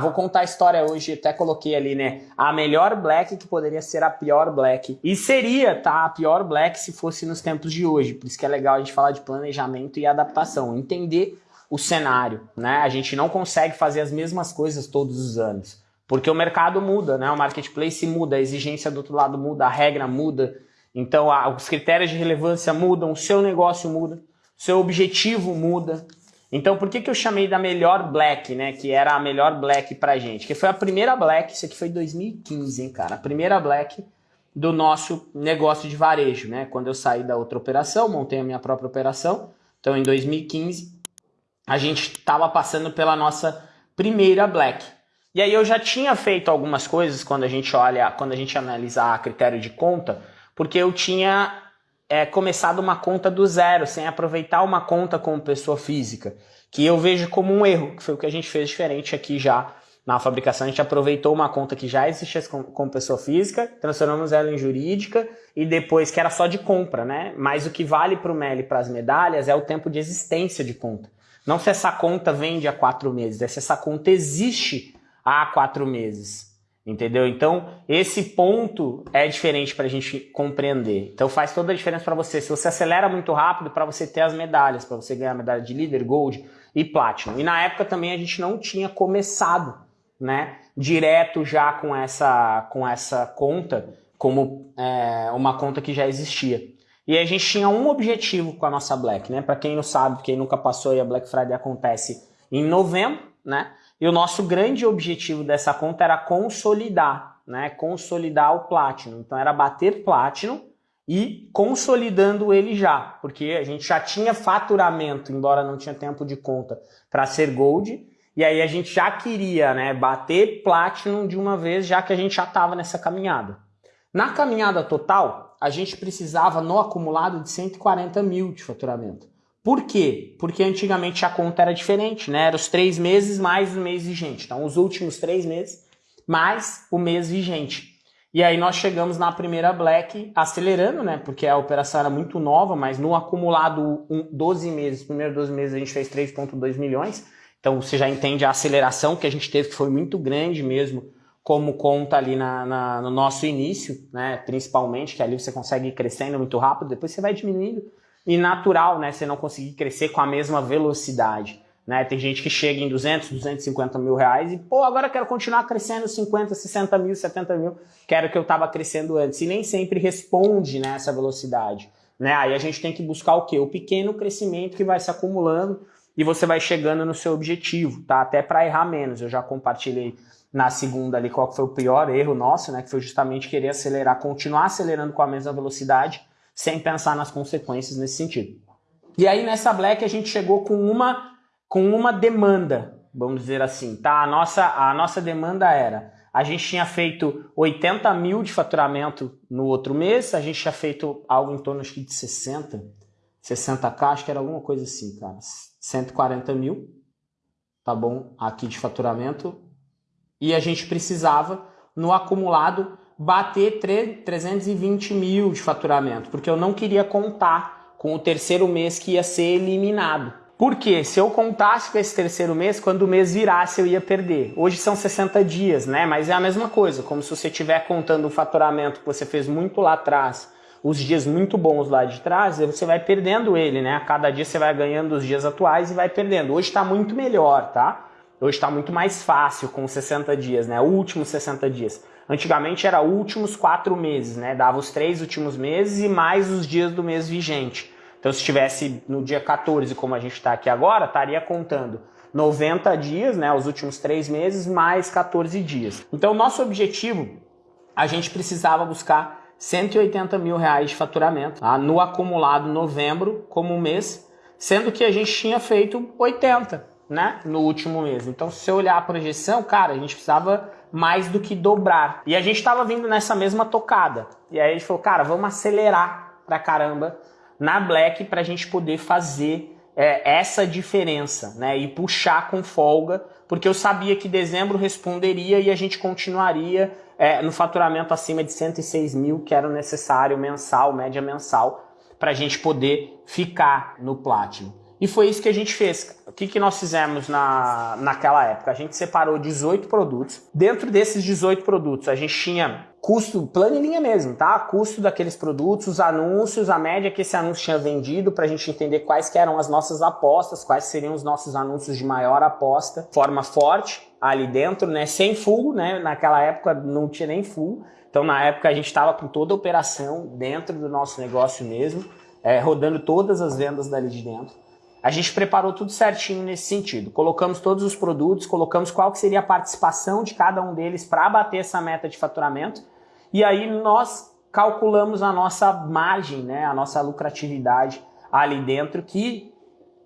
Vou contar a história hoje, até coloquei ali, né? A melhor black que poderia ser a pior black. E seria, tá? A pior black se fosse nos tempos de hoje. Por isso que é legal a gente falar de planejamento e adaptação. Entender o cenário, né? A gente não consegue fazer as mesmas coisas todos os anos. Porque o mercado muda, né? O marketplace muda, a exigência do outro lado muda, a regra muda. Então, os critérios de relevância mudam, o seu negócio muda, o seu objetivo muda. Então, por que, que eu chamei da melhor Black, né? Que era a melhor Black pra gente? Que foi a primeira Black, isso aqui foi 2015, hein, cara? A primeira Black do nosso negócio de varejo, né? Quando eu saí da outra operação, montei a minha própria operação. Então, em 2015, a gente estava passando pela nossa primeira Black. E aí eu já tinha feito algumas coisas quando a gente olha, quando a gente analisa a critério de conta, porque eu tinha é, começado uma conta do zero, sem aproveitar uma conta como pessoa física, que eu vejo como um erro, que foi o que a gente fez diferente aqui já na fabricação. A gente aproveitou uma conta que já existia como pessoa física, transformamos ela em jurídica e depois que era só de compra, né? Mas o que vale para o MEL e para as medalhas é o tempo de existência de conta. Não se essa conta vende há quatro meses, é se essa conta existe há quatro meses. Entendeu? Então, esse ponto é diferente para a gente compreender. Então, faz toda a diferença para você. Se você acelera muito rápido, para você ter as medalhas, para você ganhar a medalha de líder, gold e platinum. E na época também a gente não tinha começado, né, direto já com essa, com essa conta, como é, uma conta que já existia. E a gente tinha um objetivo com a nossa Black, né? Para quem não sabe, quem nunca passou, e a Black Friday acontece em novembro, né? E o nosso grande objetivo dessa conta era consolidar, né? Consolidar o Platinum. Então era bater Platinum e consolidando ele já, porque a gente já tinha faturamento, embora não tinha tempo de conta para ser Gold, e aí a gente já queria né, bater Platinum de uma vez, já que a gente já estava nessa caminhada. Na caminhada total, a gente precisava no acumulado de 140 mil de faturamento. Por quê? Porque antigamente a conta era diferente, né? Era os três meses mais o mês vigente. Então, os últimos três meses mais o mês vigente. E aí nós chegamos na primeira Black acelerando, né? Porque a operação era muito nova, mas no acumulado 12 meses, primeiros 12 meses a gente fez 3,2 milhões. Então você já entende a aceleração que a gente teve, que foi muito grande mesmo, como conta ali na, na, no nosso início, né? Principalmente, que ali você consegue ir crescendo muito rápido, depois você vai diminuindo e natural, né? Você não conseguir crescer com a mesma velocidade. Né? Tem gente que chega em 200, 250 mil reais e, pô, agora quero continuar crescendo 50, 60 mil, 70 mil, quero que eu estava crescendo antes. E nem sempre responde né, velocidade. Né? Aí a gente tem que buscar o quê? O pequeno crescimento que vai se acumulando e você vai chegando no seu objetivo, tá? Até para errar menos. Eu já compartilhei na segunda ali qual foi o pior erro nosso, né? Que foi justamente querer acelerar, continuar acelerando com a mesma velocidade sem pensar nas consequências nesse sentido. E aí nessa Black a gente chegou com uma, com uma demanda, vamos dizer assim, tá? A nossa, a nossa demanda era, a gente tinha feito 80 mil de faturamento no outro mês, a gente tinha feito algo em torno de 60, 60k, acho que era alguma coisa assim, cara, 140 mil, tá bom, aqui de faturamento, e a gente precisava no acumulado bater 320 mil de faturamento, porque eu não queria contar com o terceiro mês que ia ser eliminado. Porque se eu contasse com esse terceiro mês, quando o mês virasse eu ia perder. Hoje são 60 dias, né? Mas é a mesma coisa, como se você estiver contando o faturamento que você fez muito lá atrás, os dias muito bons lá de trás, você vai perdendo ele, né? A cada dia você vai ganhando os dias atuais e vai perdendo. Hoje está muito melhor, tá? Hoje está muito mais fácil com 60 dias, né? Últimos 60 dias. Antigamente era últimos quatro meses, né? Dava os três últimos meses e mais os dias do mês vigente. Então, se estivesse no dia 14, como a gente está aqui agora, estaria contando 90 dias, né? Os últimos três meses, mais 14 dias. Então, nosso objetivo, a gente precisava buscar 180 mil reais de faturamento tá? no acumulado novembro como mês, sendo que a gente tinha feito 80 né, no último mês. Então, se você olhar a projeção, cara, a gente precisava mais do que dobrar. E a gente estava vindo nessa mesma tocada. E aí a gente falou, cara, vamos acelerar pra caramba na Black para a gente poder fazer é, essa diferença, né? E puxar com folga, porque eu sabia que dezembro responderia e a gente continuaria é, no faturamento acima de 106 mil, que era necessário mensal, média mensal, para a gente poder ficar no Platinum. E foi isso que a gente fez. O que, que nós fizemos na, naquela época? A gente separou 18 produtos. Dentro desses 18 produtos, a gente tinha custo, planilha mesmo, tá? Custo daqueles produtos, os anúncios, a média que esse anúncio tinha vendido, para a gente entender quais eram as nossas apostas, quais seriam os nossos anúncios de maior aposta, forma forte ali dentro, né? Sem full, né? Naquela época não tinha nem full. Então, na época, a gente estava com toda a operação dentro do nosso negócio mesmo, é, rodando todas as vendas dali de dentro. A gente preparou tudo certinho nesse sentido. Colocamos todos os produtos, colocamos qual que seria a participação de cada um deles para bater essa meta de faturamento. E aí nós calculamos a nossa margem, né, a nossa lucratividade ali dentro, que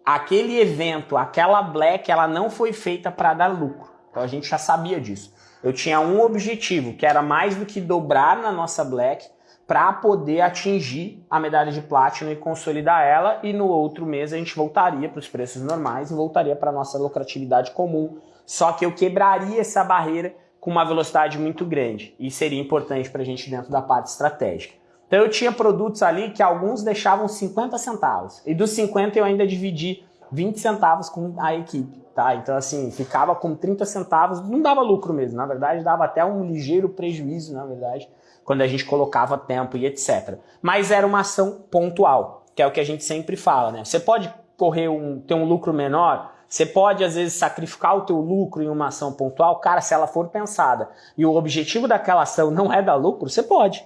aquele evento, aquela black, ela não foi feita para dar lucro. Então a gente já sabia disso. Eu tinha um objetivo, que era mais do que dobrar na nossa black, para poder atingir a medalha de Platinum e consolidar ela, e no outro mês a gente voltaria para os preços normais e voltaria para a nossa lucratividade comum, só que eu quebraria essa barreira com uma velocidade muito grande, e seria importante para a gente dentro da parte estratégica. Então eu tinha produtos ali que alguns deixavam 50 centavos, e dos 50 eu ainda dividi 20 centavos com a equipe, tá? Então assim, ficava com 30 centavos, não dava lucro mesmo, na verdade dava até um ligeiro prejuízo, na verdade, quando a gente colocava tempo e etc. Mas era uma ação pontual, que é o que a gente sempre fala, né? Você pode correr um, ter um lucro menor, você pode às vezes sacrificar o teu lucro em uma ação pontual, cara, se ela for pensada e o objetivo daquela ação não é dar lucro, você pode.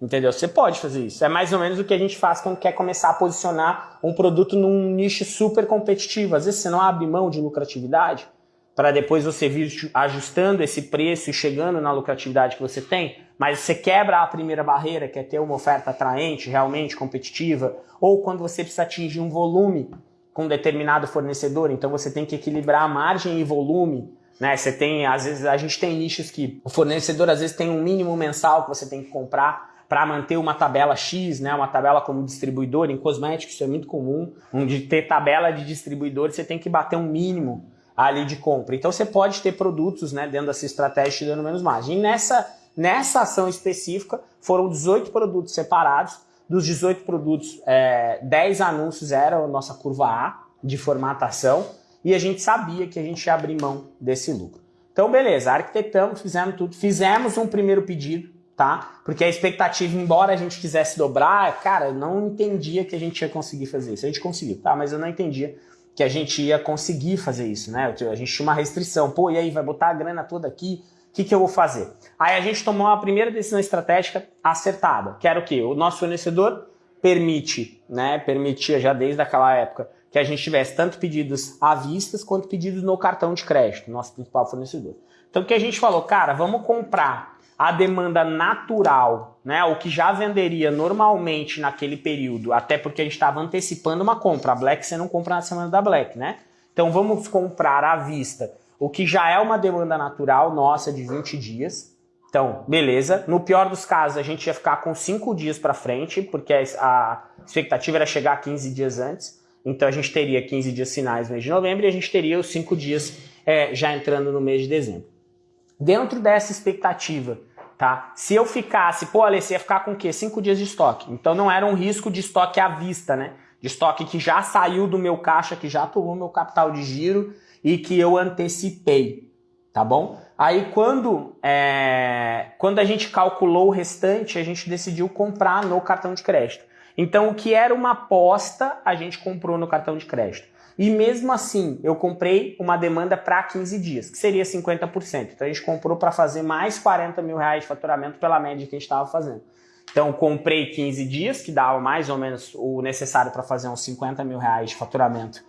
Entendeu? Você pode fazer isso. É mais ou menos o que a gente faz quando quer começar a posicionar um produto num nicho super competitivo. Às vezes você não abre mão de lucratividade para depois você vir ajustando esse preço e chegando na lucratividade que você tem, mas você quebra a primeira barreira, que é ter uma oferta atraente, realmente competitiva, ou quando você precisa atingir um volume com um determinado fornecedor, então você tem que equilibrar margem e volume, né? Você tem, às vezes, a gente tem nichos que o fornecedor às vezes tem um mínimo mensal que você tem que comprar para manter uma tabela X, né, uma tabela como distribuidor, em cosméticos isso é muito comum, onde ter tabela de distribuidor você tem que bater um mínimo ali de compra. Então você pode ter produtos né, dentro dessa estratégia te dando menos margem. E nessa, nessa ação específica foram 18 produtos separados, dos 18 produtos, é, 10 anúncios eram a nossa curva A de formatação e a gente sabia que a gente ia abrir mão desse lucro. Então beleza, arquitetamos, fizemos tudo, fizemos um primeiro pedido, tá? Porque a expectativa, embora a gente quisesse dobrar, cara, eu não entendia que a gente ia conseguir fazer isso. A gente conseguiu, tá? Mas eu não entendia que a gente ia conseguir fazer isso, né? A gente tinha uma restrição. Pô, e aí, vai botar a grana toda aqui? O que, que eu vou fazer? Aí a gente tomou a primeira decisão estratégica acertada, que era o quê? O nosso fornecedor permite, né? Permitia já desde aquela época que a gente tivesse tanto pedidos à vista quanto pedidos no cartão de crédito, nosso principal fornecedor. Então o que a gente falou, cara, vamos comprar a demanda natural, né, o que já venderia normalmente naquele período, até porque a gente estava antecipando uma compra. A Black você não compra na semana da Black, né? Então vamos comprar à vista o que já é uma demanda natural nossa de 20 dias. Então, beleza. No pior dos casos, a gente ia ficar com 5 dias para frente, porque a expectativa era chegar 15 dias antes. Então a gente teria 15 dias finais no mês de novembro e a gente teria os 5 dias é, já entrando no mês de dezembro. Dentro dessa expectativa tá? Se eu ficasse, pô, Alessia ia ficar com o quê? Cinco dias de estoque. Então não era um risco de estoque à vista, né? De estoque que já saiu do meu caixa, que já tomou meu capital de giro e que eu antecipei, tá bom? Aí quando, é, quando a gente calculou o restante, a gente decidiu comprar no cartão de crédito. Então o que era uma aposta, a gente comprou no cartão de crédito. E mesmo assim, eu comprei uma demanda para 15 dias, que seria 50%. Então a gente comprou para fazer mais 40 mil reais de faturamento pela média que a gente estava fazendo. Então comprei 15 dias, que dava mais ou menos o necessário para fazer uns 50 mil reais de faturamento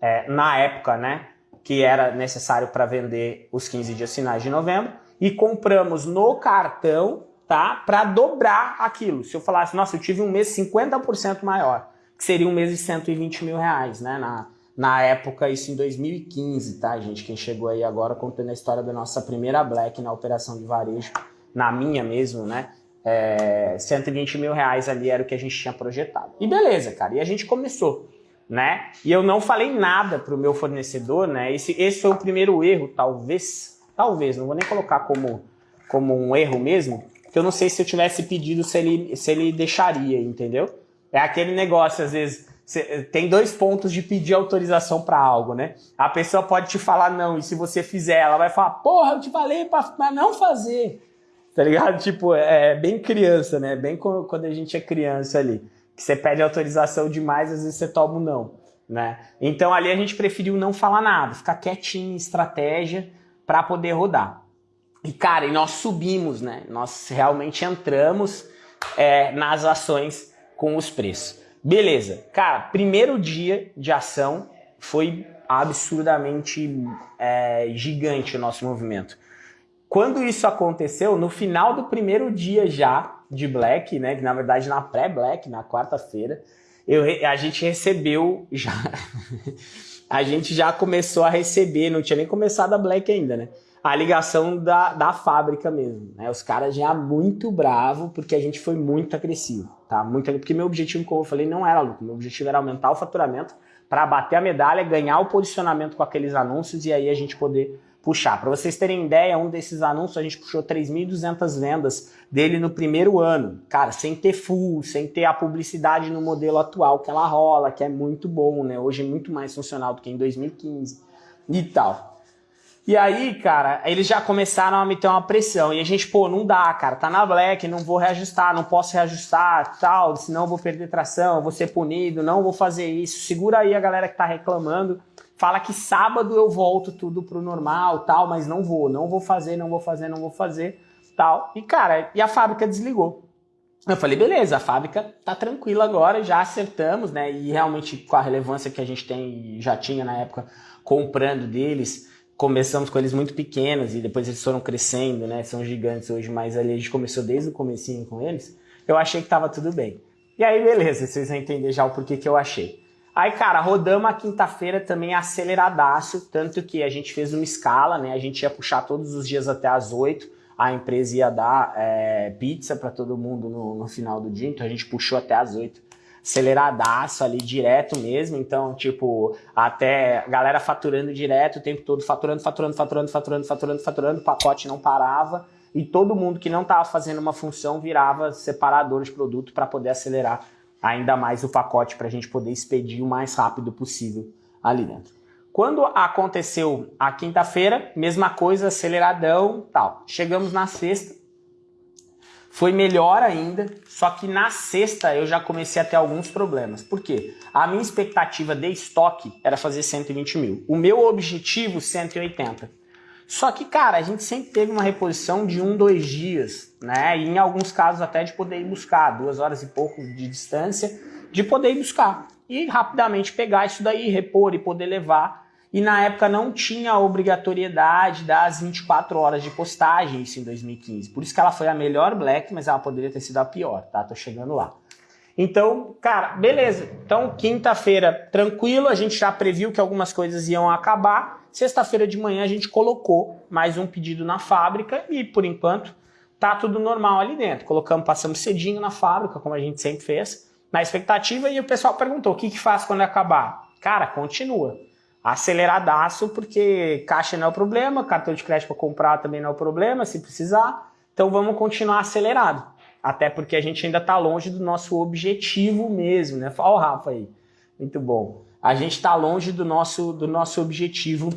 é, na época, né? Que era necessário para vender os 15 dias finais de novembro. E compramos no cartão, tá? Para dobrar aquilo. Se eu falasse, nossa, eu tive um mês 50% maior, que seria um mês de 120 mil reais, né? Na, na época, isso em 2015, tá, gente? Quem chegou aí agora contando a história da nossa primeira Black na operação de varejo, na minha mesmo, né? É, 120 mil reais ali era o que a gente tinha projetado. E beleza, cara, e a gente começou, né? E eu não falei nada pro meu fornecedor, né? Esse, esse foi o primeiro erro, talvez, talvez, não vou nem colocar como, como um erro mesmo, que eu não sei se eu tivesse pedido se ele, se ele deixaria, entendeu? É aquele negócio, às vezes, tem dois pontos de pedir autorização para algo, né? A pessoa pode te falar não, e se você fizer, ela vai falar, porra, eu te falei para não fazer. Tá ligado? Tipo, é bem criança, né? Bem quando a gente é criança ali. Que você pede autorização demais, às vezes você toma um não, né? Então ali a gente preferiu não falar nada, ficar quietinho, estratégia, para poder rodar. E cara, e nós subimos, né? Nós realmente entramos é, nas ações com os preços. Beleza, cara, primeiro dia de ação foi absurdamente é, gigante o nosso movimento. Quando isso aconteceu, no final do primeiro dia já de Black, né, na verdade na pré-Black, na quarta-feira, a gente recebeu já a gente já começou a receber, não tinha nem começado a Black ainda, né? A ligação da, da fábrica mesmo, né? Os caras já muito bravo porque a gente foi muito agressivo, tá? Muito, porque meu objetivo, como eu falei, não era lucro, meu objetivo era aumentar o faturamento para bater a medalha, ganhar o posicionamento com aqueles anúncios e aí a gente poder puxar. Para vocês terem ideia, um desses anúncios a gente puxou 3.200 vendas dele no primeiro ano. Cara, sem ter full, sem ter a publicidade no modelo atual que ela rola, que é muito bom, né? Hoje é muito mais funcional do que em 2015 e tal. E aí, cara, eles já começaram a me ter uma pressão. E a gente, pô, não dá, cara, tá na black, não vou reajustar, não posso reajustar, tal, senão vou perder tração, vou ser punido, não vou fazer isso. Segura aí a galera que tá reclamando fala que sábado eu volto tudo pro normal, tal, mas não vou, não vou fazer, não vou fazer, não vou fazer, tal. E cara, e a fábrica desligou. Eu falei, beleza, a fábrica tá tranquila agora, já acertamos, né? E realmente com a relevância que a gente tem, já tinha na época, comprando deles, começamos com eles muito pequenos e depois eles foram crescendo, né? São gigantes hoje, mas ali a gente começou desde o comecinho com eles. Eu achei que tava tudo bem. E aí, beleza, vocês vão entender já o porquê que eu achei. Aí, cara, rodamos a quinta-feira também aceleradaço, tanto que a gente fez uma escala, né? A gente ia puxar todos os dias até as 8, a empresa ia dar é, pizza para todo mundo no, no, final do dia, então a gente puxou até as 8, aceleradaço ali, direto mesmo, então, tipo, até galera faturando direto o tempo todo, faturando, faturando, faturando, faturando, faturando, faturando, o pacote não parava, e todo mundo que não estava fazendo uma função virava separador de produto para poder acelerar ainda mais o pacote para a gente poder expedir o mais rápido possível ali dentro. Quando aconteceu a quinta-feira, mesma coisa, aceleradão, tal. Chegamos na sexta, foi melhor ainda, só que na sexta eu já comecei a ter alguns problemas. Por quê? A minha expectativa de estoque era fazer 120 mil. O meu objetivo, 180. Só que, cara, a gente sempre teve uma reposição de um, dois dias, né? E em alguns casos até de poder ir buscar, duas horas e pouco de distância, de poder ir buscar. E rapidamente pegar isso daí, repor e poder levar. E na época não tinha a obrigatoriedade das 24 horas de postagem, isso em 2015. Por isso que ela foi a melhor Black, mas ela poderia ter sido a pior, tá? Tô chegando lá. Então, cara, beleza. Então, quinta-feira, tranquilo, a gente já previu que algumas coisas iam acabar. Sexta-feira de manhã a gente colocou mais um pedido na fábrica e, por enquanto, tá tudo normal ali dentro. Colocamos, passamos cedinho na fábrica, como a gente sempre fez, na expectativa, e o pessoal perguntou, o que que faz quando acabar? Cara, continua. Aceleradaço, porque caixa não é o problema, cartão de crédito para comprar também não é o problema, se precisar. Então vamos continuar acelerado. Até porque a gente ainda está longe do nosso objetivo mesmo, né? Olha o Rafa aí. Muito bom a gente está longe do nosso, do nosso objetivo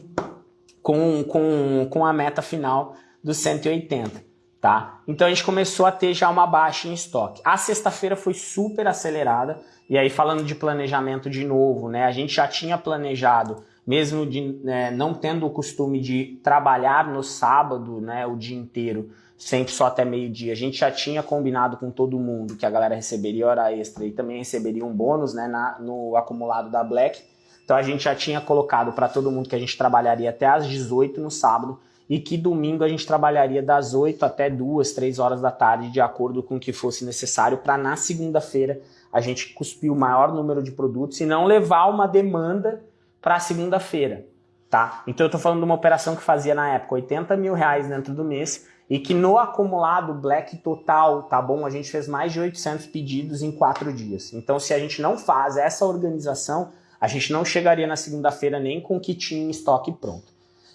com, com, com a meta final dos 180, tá? Então a gente começou a ter já uma baixa em estoque. A sexta-feira foi super acelerada, e aí falando de planejamento de novo, né? A gente já tinha planejado, mesmo de, né, não tendo o costume de trabalhar no sábado, né, o dia inteiro, sempre só até meio-dia. A gente já tinha combinado com todo mundo que a galera receberia hora extra e também receberia um bônus né, na, no acumulado da Black. Então a gente já tinha colocado para todo mundo que a gente trabalharia até às 18 no sábado e que domingo a gente trabalharia das 8 até 2, 3 horas da tarde, de acordo com o que fosse necessário, para na segunda-feira a gente cuspir o maior número de produtos e não levar uma demanda para segunda-feira. Tá? Então eu estou falando de uma operação que fazia na época 80 mil reais dentro do mês e que no acumulado Black total, tá bom? A gente fez mais de 800 pedidos em quatro dias. Então, se a gente não faz essa organização, a gente não chegaria na segunda-feira nem com o que tinha em estoque pronto.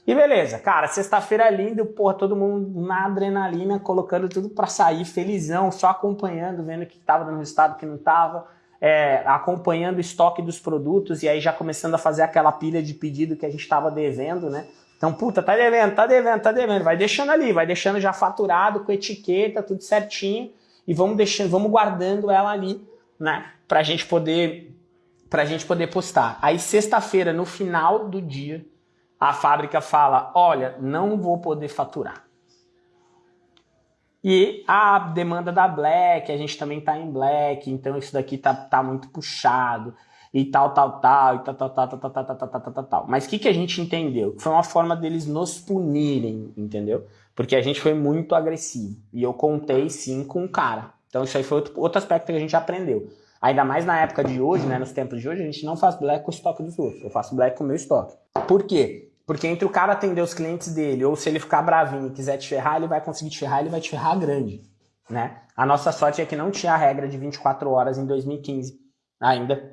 E beleza, cara, sexta-feira é lindo, porra, todo mundo na adrenalina, colocando tudo para sair, felizão, só acompanhando, vendo o que tava no resultado, o que não tava. É, acompanhando o estoque dos produtos e aí já começando a fazer aquela pilha de pedido que a gente estava devendo, né? Então, puta, tá devendo, tá devendo, tá devendo. Vai deixando ali, vai deixando já faturado, com etiqueta, tudo certinho. E vamos deixando, vamos guardando ela ali, né? Pra gente poder, pra gente poder postar. Aí, sexta-feira, no final do dia, a fábrica fala, olha, não vou poder faturar. E a demanda da Black, a gente também tá em Black, então isso daqui tá, tá muito puxado e tal, tal, tal, e tal, tal, tal, tal, tal, tal, tal, tal, tal, tal. Mas o que, que a gente entendeu? Foi uma forma deles nos punirem, entendeu? Porque a gente foi muito agressivo. E eu contei sim com o cara. Então isso aí foi outro, outro aspecto que a gente aprendeu. Ainda mais na época de hoje, né, nos tempos de hoje, a gente não faz black com o estoque dos outros. Eu faço black com o meu estoque. Por quê? Porque entre o cara atender os clientes dele, ou se ele ficar bravinho e quiser te ferrar, ele vai conseguir te ferrar, ele vai te ferrar grande. Né? A nossa sorte é que não tinha a regra de 24 horas em 2015 ainda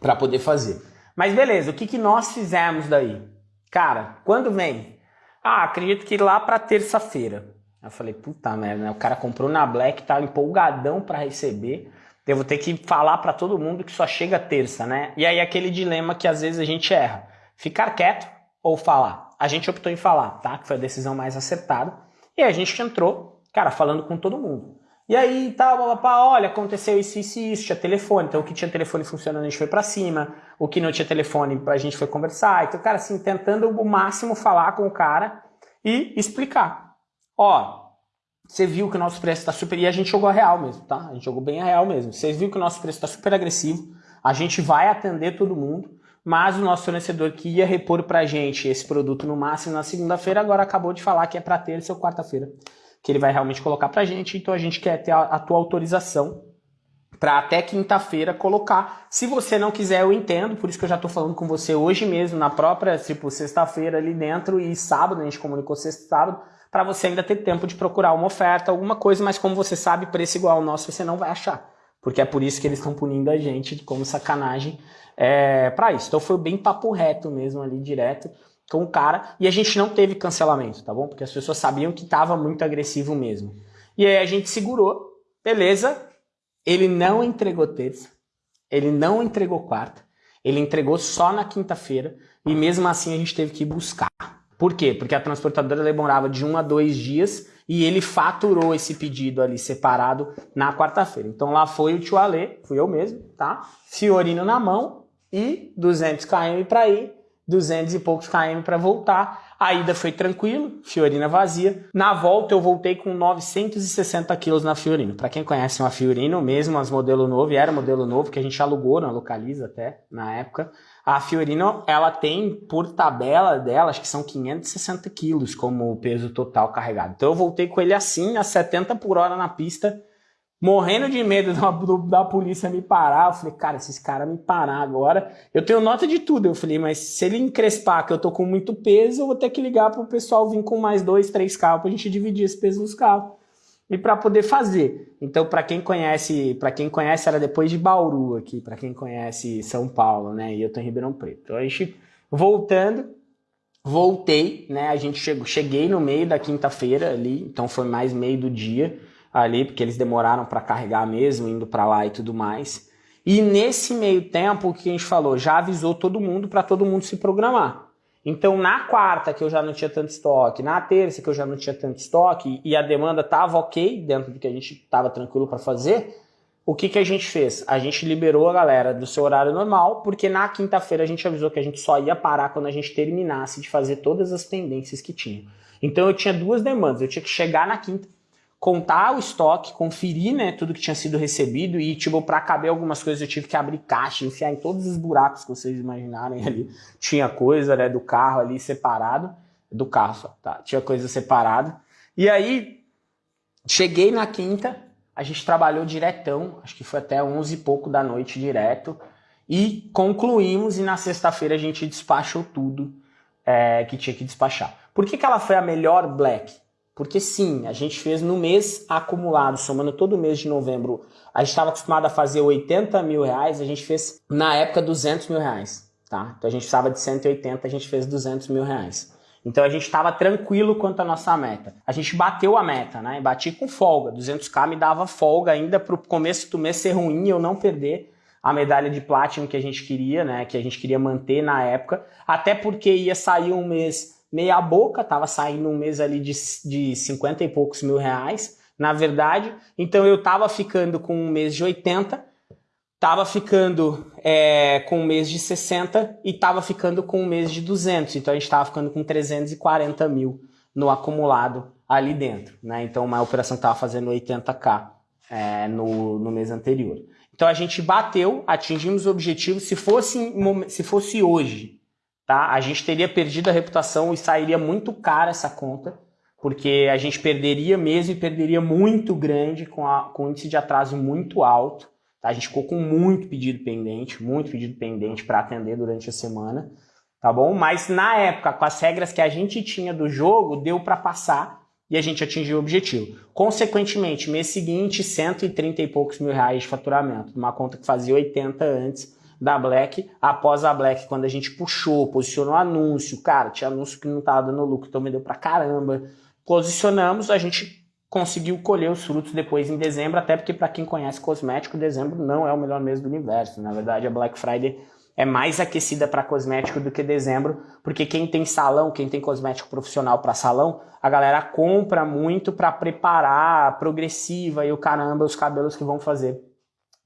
para poder fazer. Mas beleza, o que, que nós fizemos daí? Cara, quando vem? Ah, acredito que lá para terça-feira. Eu falei, puta merda, né? o cara comprou na Black, tá empolgadão para receber. Eu vou ter que falar para todo mundo que só chega terça, né? E aí aquele dilema que às vezes a gente erra. Ficar quieto ou falar? A gente optou em falar, tá? Que foi a decisão mais acertada. E a gente entrou, cara, falando com todo mundo. E aí, tal, tá, olha, aconteceu isso, isso isso, tinha telefone. Então, o que tinha telefone funcionando, a gente foi para cima. O que não tinha telefone, a gente foi conversar. Então, cara, assim, tentando o máximo falar com o cara e explicar. Ó, você viu que o nosso preço está super... E a gente jogou a real mesmo, tá? A gente jogou bem a real mesmo. Vocês viram que o nosso preço está super agressivo. A gente vai atender todo mundo mas o nosso fornecedor que ia repor para a gente esse produto no máximo na segunda-feira, agora acabou de falar que é para terça ou quarta-feira, que ele vai realmente colocar para a gente, então a gente quer ter a, a tua autorização para até quinta-feira colocar. Se você não quiser, eu entendo, por isso que eu já estou falando com você hoje mesmo, na própria, tipo, sexta-feira ali dentro e sábado, a gente comunicou sexta sábado, para você ainda ter tempo de procurar uma oferta, alguma coisa, mas como você sabe, preço igual ao nosso você não vai achar. Porque é por isso que eles estão punindo a gente como sacanagem é, para isso. Então foi bem papo reto mesmo ali, direto com o cara. E a gente não teve cancelamento, tá bom? Porque as pessoas sabiam que estava muito agressivo mesmo. E aí a gente segurou, beleza. Ele não entregou terça, ele não entregou quarta, ele entregou só na quinta-feira. E mesmo assim a gente teve que buscar. Por quê? Porque a transportadora demorava de um a dois dias e ele faturou esse pedido ali separado na quarta-feira. Então lá foi o tio Alê, fui eu mesmo, tá? Fiorino na mão, e 200 km para ir, 200 e poucos km para voltar. A ida foi tranquilo, Fiorina vazia. Na volta eu voltei com 960 quilos na Fiorino. Para quem conhece uma Fiorino, mesmo as modelo novo, e era modelo novo que a gente alugou na Localiza até na época. A Fiorino, ela tem por tabela dela, acho que são 560 quilos como peso total carregado. Então eu voltei com ele assim, a 70 por hora na pista, morrendo de medo da, da, polícia me parar. Eu falei, cara, se esse cara me parar agora, eu tenho nota de tudo. Eu falei, mas se ele encrespar que eu tô com muito peso, eu vou ter que ligar pro pessoal vir com mais dois, três carros pra gente dividir esse peso nos carros. E para poder fazer. Então, para quem conhece, para quem conhece, era depois de Bauru aqui, para quem conhece São Paulo, né? E eu tô em Ribeirão Preto. Então, a gente voltando, voltei, né? A gente chegou, cheguei no meio da quinta-feira ali, então foi mais meio do dia ali, porque eles demoraram para carregar mesmo, indo para lá e tudo mais. E nesse meio tempo, o que a gente falou? Já avisou todo mundo para todo mundo se programar. Então, na quarta, que eu já não tinha tanto estoque, na terça, que eu já não tinha tanto estoque, e a demanda estava ok, dentro do que a gente estava tranquilo para fazer, o que, que a gente fez? A gente liberou a galera do seu horário normal, porque na quinta-feira a gente avisou que a gente só ia parar quando a gente terminasse de fazer todas as pendências que tinha. Então, eu tinha duas demandas. Eu tinha que chegar na quinta contar o estoque, conferir né, tudo que tinha sido recebido e, tipo, para caber algumas coisas eu tive que abrir caixa, enfiar em todos os buracos que vocês imaginarem ali. Tinha coisa né, do carro ali separado, do carro só, tá? Tinha coisa separada. E aí, cheguei na quinta, a gente trabalhou diretão, acho que foi até 11 e pouco da noite direto, e concluímos e na sexta-feira a gente despachou tudo é, que tinha que despachar. Por que, que ela foi a melhor Black? Porque sim, a gente fez no mês acumulado, somando todo mês de novembro. A gente estava acostumado a fazer 80 mil reais, a gente fez na época 200 mil reais. Tá? Então a gente estava de 180, a gente fez 200 mil reais. Então a gente estava tranquilo quanto à nossa meta. A gente bateu a meta, né? Bati com folga. 200k me dava folga ainda para o começo do mês ser ruim e eu não perder a medalha de Platinum que a gente queria, né? Que a gente queria manter na época, até porque ia sair um mês meia boca, tava saindo um mês ali de, de 50 e poucos mil reais, na verdade. Então eu tava ficando com um mês de 80, tava ficando é, com um mês de 60 e tava ficando com um mês de 200. Então a gente tava ficando com 340 mil no acumulado ali dentro, né? Então uma operação que tava fazendo 80k é, no, no mês anterior. Então a gente bateu, atingimos o objetivo. Se fosse, se fosse hoje, tá? A gente teria perdido a reputação e sairia muito cara essa conta, porque a gente perderia mesmo e perderia muito grande com, a, com índice de atraso muito alto. Tá? A gente ficou com muito pedido pendente, muito pedido pendente para atender durante a semana, tá bom? Mas na época, com as regras que a gente tinha do jogo, deu para passar e a gente atingiu o objetivo. Consequentemente, mês seguinte, 130 e poucos mil reais de faturamento, uma conta que fazia 80 antes da Black, após a Black, quando a gente puxou, posicionou anúncio, cara, tinha anúncio que não tava dando lucro, então vendeu pra caramba. Posicionamos, a gente conseguiu colher os frutos depois em dezembro, até porque para quem conhece cosmético, dezembro não é o melhor mês do universo. Na verdade, a Black Friday é mais aquecida para cosmético do que dezembro, porque quem tem salão, quem tem cosmético profissional para salão, a galera compra muito para preparar progressiva e o caramba os cabelos que vão fazer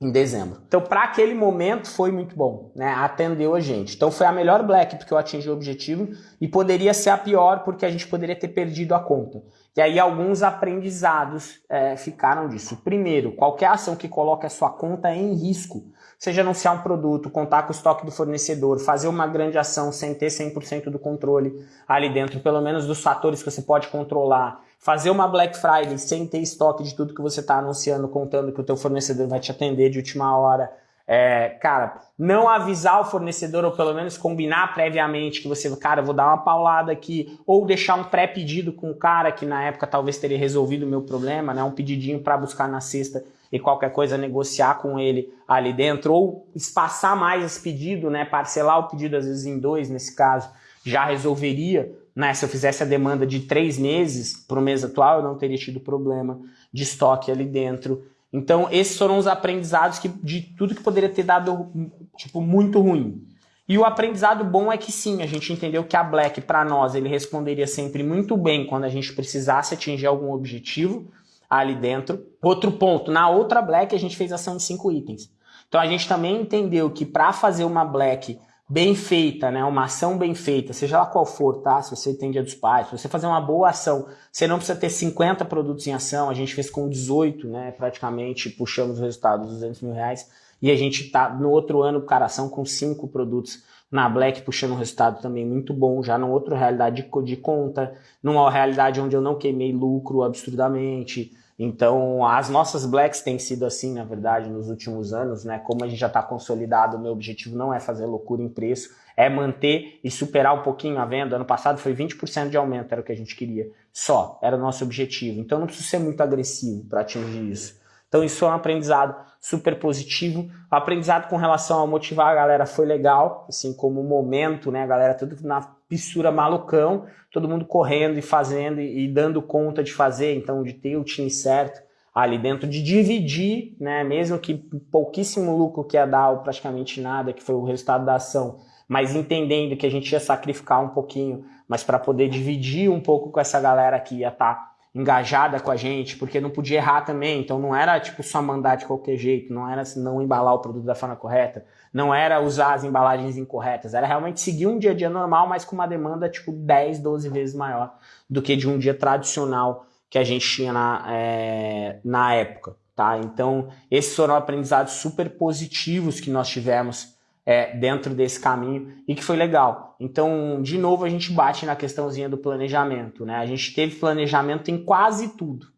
em dezembro. Então, para aquele momento foi muito bom, né? Atendeu a gente. Então, foi a melhor Black porque eu atingi o objetivo e poderia ser a pior porque a gente poderia ter perdido a conta. E aí alguns aprendizados é, ficaram disso. Primeiro, qualquer ação que coloque a sua conta em risco seja anunciar um produto, contar com o estoque do fornecedor, fazer uma grande ação sem ter 100% do controle ali dentro, pelo menos dos fatores que você pode controlar, fazer uma Black Friday sem ter estoque de tudo que você está anunciando, contando que o teu fornecedor vai te atender de última hora, é, cara, não avisar o fornecedor ou pelo menos combinar previamente que você, cara, vou dar uma paulada aqui ou deixar um pré-pedido com o cara que na época talvez teria resolvido o meu problema, né, um pedidinho para buscar na sexta e qualquer coisa negociar com ele ali dentro, ou espaçar mais esse pedido, né, parcelar o pedido às vezes em dois, nesse caso, já resolveria, né, se eu fizesse a demanda de três meses para o mês atual, eu não teria tido problema de estoque ali dentro. Então, esses foram os aprendizados que, de tudo que poderia ter dado, tipo, muito ruim. E o aprendizado bom é que sim, a gente entendeu que a Black, para nós, ele responderia sempre muito bem quando a gente precisasse atingir algum objetivo, ali dentro. Outro ponto, na outra black a gente fez ação em cinco itens. Então a gente também entendeu que para fazer uma black bem feita, né, uma ação bem feita, seja lá qual for, tá? Se você tem dia dos pais, se você fazer uma boa ação, você não precisa ter 50 produtos em ação, a gente fez com 18, né, praticamente puxamos o resultado dos 200 mil reais, e a gente tá no outro ano, cara, ação com cinco produtos na Black puxando um resultado também muito bom, já numa outra realidade de, de conta, numa realidade onde eu não queimei lucro absurdamente, então, as nossas blacks têm sido assim, na verdade, nos últimos anos, né? Como a gente já está consolidado, o meu objetivo não é fazer loucura em preço, é manter e superar um pouquinho a venda. Ano passado foi 20% de aumento, era o que a gente queria. Só, era o nosso objetivo. Então, não preciso ser muito agressivo para atingir isso. Então, isso é um aprendizado super positivo. O aprendizado com relação a motivar a galera foi legal, assim como o momento, né? A galera tudo na fissura malucão, todo mundo correndo e fazendo e, e, dando conta de fazer, então de ter o time certo ali dentro, de dividir, né, mesmo que pouquíssimo lucro que ia dar ou praticamente nada, que foi o resultado da ação, mas entendendo que a gente ia sacrificar um pouquinho, mas para poder dividir um pouco com essa galera que ia estar tá engajada com a gente, porque não podia errar também, então não era tipo só mandar de qualquer jeito, não era não embalar o produto da forma correta, não era usar as embalagens incorretas, era realmente seguir um dia a dia normal, mas com uma demanda tipo 10, 12 vezes maior do que de um dia tradicional que a gente tinha na, é, na época, tá? Então, esses foram aprendizados super positivos que nós tivemos é, dentro desse caminho e que foi legal. Então, de novo, a gente bate na questãozinha do planejamento. Né? A gente teve planejamento em quase tudo.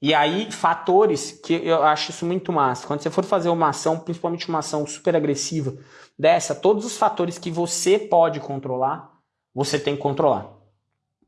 E aí, fatores que eu acho isso muito massa. Quando você for fazer uma ação, principalmente uma ação super agressiva dessa, todos os fatores que você pode controlar, você tem que controlar.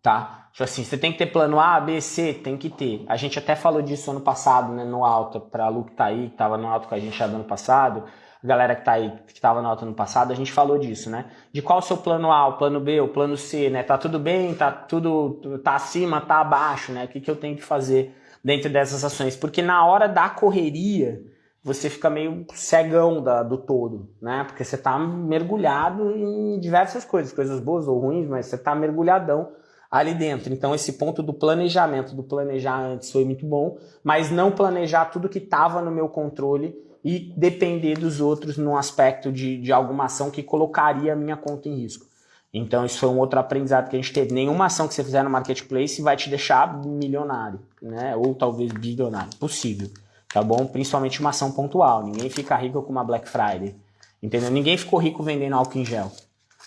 Tá? Tipo assim, você tem que ter plano A, B, C, tem que ter. A gente até falou disso ano passado, né, no alto, para a Lu que tá aí, que tava no alto com a gente já do ano passado galera que tá aí, que estava na alta no passado, a gente falou disso, né? De qual o seu plano A, o plano B, o plano C, né? Tá tudo bem, tá tudo, tá acima, tá abaixo, né? O que, que eu tenho que fazer dentro dessas ações? Porque na hora da correria, você fica meio cegão da, do todo, né? Porque você está mergulhado em diversas coisas, coisas boas ou ruins, mas você está mergulhadão ali dentro. Então esse ponto do planejamento, do planejar antes foi muito bom, mas não planejar tudo que estava no meu controle e depender dos outros num aspecto de, de alguma ação que colocaria a minha conta em risco. Então isso foi um outro aprendizado que a gente teve. Nenhuma ação que você fizer no marketplace vai te deixar milionário, né? Ou talvez bilionário. Possível tá bom? Principalmente uma ação pontual. Ninguém fica rico com uma Black Friday, entendeu? Ninguém ficou rico vendendo álcool em gel.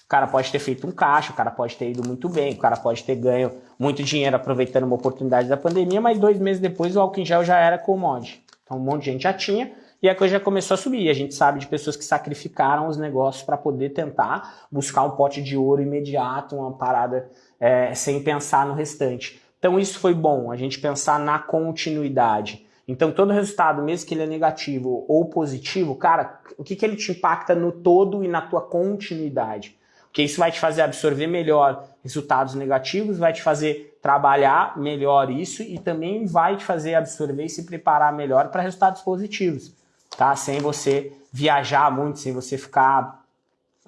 O cara pode ter feito um caixa, o cara pode ter ido muito bem, o cara pode ter ganho muito dinheiro aproveitando uma oportunidade da pandemia, mas dois meses depois o álcool em gel já era commodity. Então um monte de gente já tinha e a coisa já começou a subir. A gente sabe de pessoas que sacrificaram os negócios para poder tentar buscar um pote de ouro imediato, uma parada é, sem pensar no restante. Então isso foi bom, a gente pensar na continuidade. Então, todo resultado, mesmo que ele é negativo ou positivo, cara, o que, que ele te impacta no todo e na tua continuidade? Porque isso vai te fazer absorver melhor resultados negativos, vai te fazer trabalhar melhor isso e também vai te fazer absorver e se preparar melhor para resultados positivos, tá? Sem você viajar muito, sem você ficar,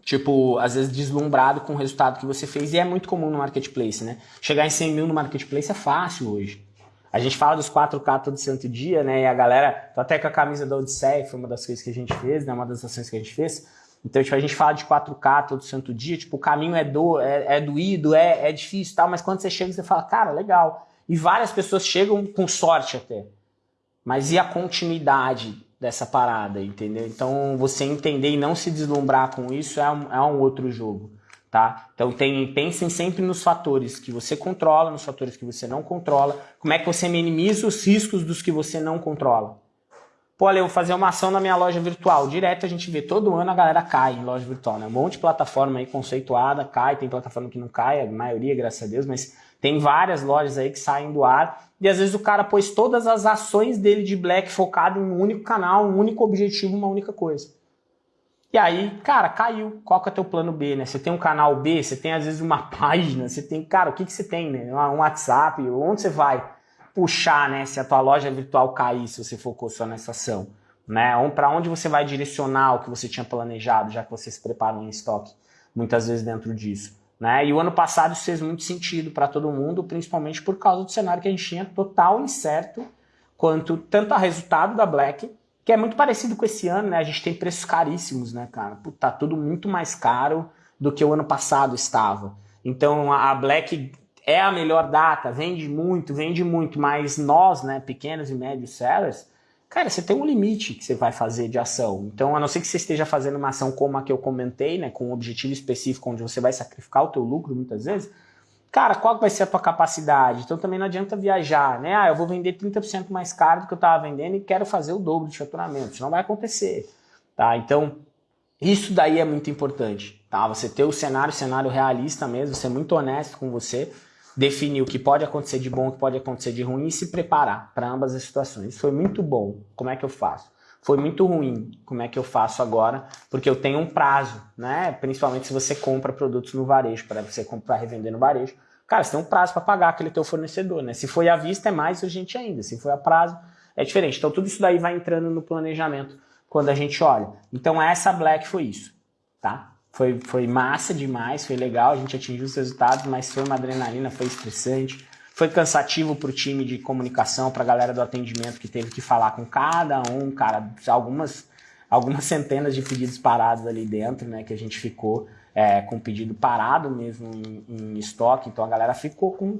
tipo, às vezes deslumbrado com o resultado que você fez. E é muito comum no marketplace, né? Chegar em 100 mil no marketplace é fácil hoje. A gente fala dos 4K todo santo dia, né? E a galera, tô até com a camisa da Odisseia, foi uma das coisas que a gente fez, né? Uma das ações que a gente fez. Então, tipo, a gente fala de 4K todo santo dia, tipo, o caminho é, do, é, é doído, é, é difícil tal, mas quando você chega, você fala, cara, legal. E várias pessoas chegam com sorte até. Mas e a continuidade dessa parada, entendeu? Então, você entender e não se deslumbrar com isso é um, é um outro jogo tá? Então tem, pensem sempre nos fatores que você controla, nos fatores que você não controla, como é que você minimiza os riscos dos que você não controla. Pô, eu vou fazer uma ação na minha loja virtual. Direto a gente vê, todo ano a galera cai em loja virtual, né? Um monte de plataforma aí conceituada, cai, tem plataforma que não cai, a maioria, graças a Deus, mas tem várias lojas aí que saem do ar. E às vezes o cara pôs todas as ações dele de Black focado em um único canal, um único objetivo, uma única coisa. E aí, cara, caiu. Qual que é o teu plano B, né? Você tem um canal B, você tem às vezes uma página, você tem, cara, o que, que você tem, né? Um WhatsApp, onde você vai puxar, né? Se a tua loja virtual cair, se você focou só nessa ação, né? Para onde você vai direcionar o que você tinha planejado, já que você se preparou em estoque, muitas vezes dentro disso. Né? E o ano passado isso fez muito sentido para todo mundo, principalmente por causa do cenário que a gente tinha total incerto quanto tanto a resultado da Black que é muito parecido com esse ano, né? A gente tem preços caríssimos, né, cara? Tá tudo muito mais caro do que o ano passado estava. Então a Black é a melhor data, vende muito, vende muito, mas nós, né, pequenos e médios sellers, cara, você tem um limite que você vai fazer de ação. Então, a não ser que você esteja fazendo uma ação como a que eu comentei, né, com um objetivo específico onde você vai sacrificar o teu lucro muitas vezes, Cara, qual vai ser a tua capacidade? Então também não adianta viajar, né? Ah, eu vou vender 30% mais caro do que eu estava vendendo e quero fazer o dobro de faturamento. Isso não vai acontecer, tá? Então, isso daí é muito importante, tá? Você ter o cenário, cenário realista mesmo, ser muito honesto com você, definir o que pode acontecer de bom, o que pode acontecer de ruim e se preparar para ambas as situações. Foi muito bom. Como é que eu faço? foi muito ruim. Como é que eu faço agora? Porque eu tenho um prazo, né? Principalmente se você compra produtos no varejo, para você comprar revender no varejo. Cara, você tem um prazo para pagar aquele teu fornecedor, né? Se foi à vista é mais urgente ainda, se foi a prazo é diferente. Então tudo isso daí vai entrando no planejamento quando a gente olha. Então essa Black foi isso, tá? Foi, foi massa demais, foi legal, a gente atingiu os resultados, mas foi uma adrenalina, foi estressante. Foi cansativo para o time de comunicação, para a galera do atendimento que teve que falar com cada um, cara, algumas, algumas centenas de pedidos parados ali dentro, né, que a gente ficou é, com pedido parado mesmo em, em, estoque, então a galera ficou com,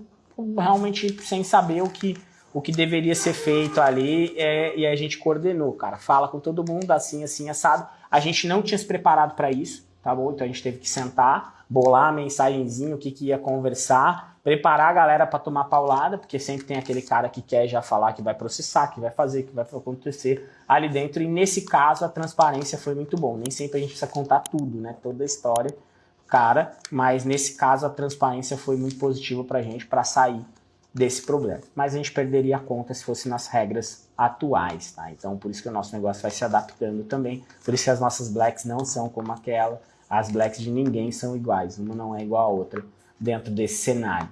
realmente sem saber o que, o que deveria ser feito ali é, e a gente coordenou, cara, fala com todo mundo assim, assim, assado. A gente não tinha se preparado para isso, tá bom? Então a gente teve que sentar, bolar a mensagenzinha, o que, que ia conversar, preparar a galera para tomar paulada, porque sempre tem aquele cara que quer já falar que vai processar, que vai fazer, que vai acontecer ali dentro. E nesse caso a transparência foi muito bom. Nem sempre a gente precisa contar tudo, né? Toda a história, cara. Mas nesse caso a transparência foi muito positiva para a gente para sair desse problema. Mas a gente perderia a conta se fosse nas regras atuais, tá? Então por isso que o nosso negócio vai se adaptando também. Por isso que as nossas blacks não são como aquela. As blacks de ninguém são iguais. Uma não é igual à outra dentro desse cenário.